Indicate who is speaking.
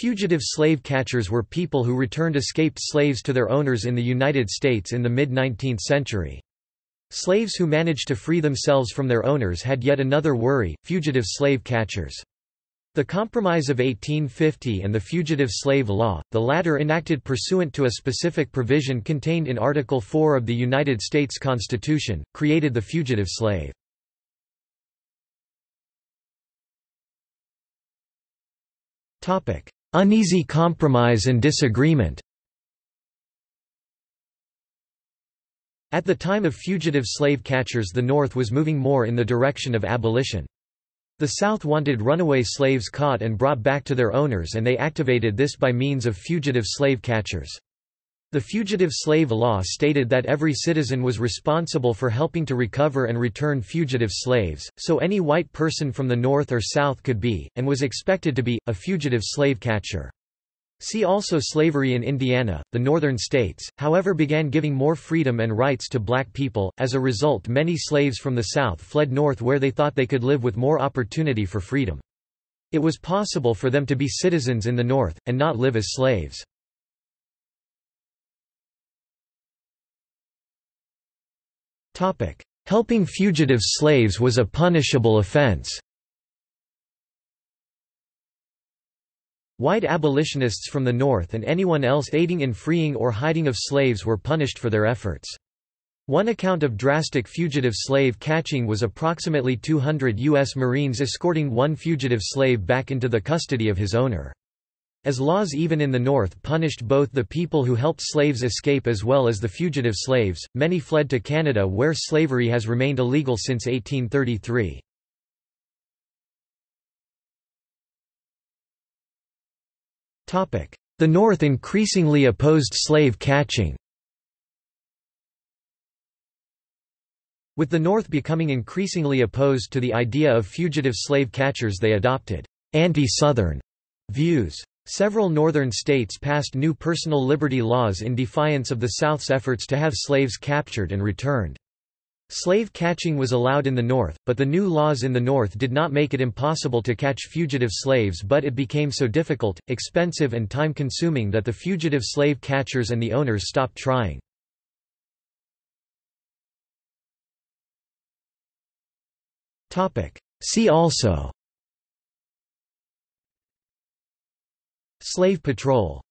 Speaker 1: Fugitive slave catchers were people who returned escaped slaves to their owners in the United States in the mid-19th century. Slaves who managed to free themselves from their owners had yet another worry, fugitive slave catchers. The Compromise of 1850 and the Fugitive Slave Law, the latter enacted pursuant to a specific provision contained in Article 4 of the United States Constitution, created the fugitive slave. Uneasy compromise and disagreement At the time of fugitive slave catchers the North was moving more in the direction of abolition. The South wanted runaway slaves caught and brought back to their owners and they activated this by means of fugitive slave catchers. The Fugitive Slave Law stated that every citizen was responsible for helping to recover and return fugitive slaves, so any white person from the North or South could be, and was expected to be, a fugitive slave catcher. See also Slavery in Indiana. The northern states, however, began giving more freedom and rights to black people. As a result, many slaves from the South fled north where they thought they could live with more opportunity for freedom. It was possible for them to be citizens in the North, and not live as slaves. Helping fugitive slaves was a punishable offense. White abolitionists from the North and anyone else aiding in freeing or hiding of slaves were punished for their efforts. One account of drastic fugitive slave catching was approximately 200 U.S. Marines escorting one fugitive slave back into the custody of his owner. As laws even in the North punished both the people who helped slaves escape as well as the fugitive slaves, many fled to Canada where slavery has remained illegal since 1833. The North increasingly opposed slave catching. With the North becoming increasingly opposed to the idea of fugitive slave catchers they adopted anti-Southern views. Several northern states passed new personal liberty laws in defiance of the South's efforts to have slaves captured and returned. Slave catching was allowed in the North, but the new laws in the North did not make it impossible to catch fugitive slaves but it became so difficult, expensive and time-consuming that the fugitive slave catchers and the owners stopped trying. See also Slave Patrol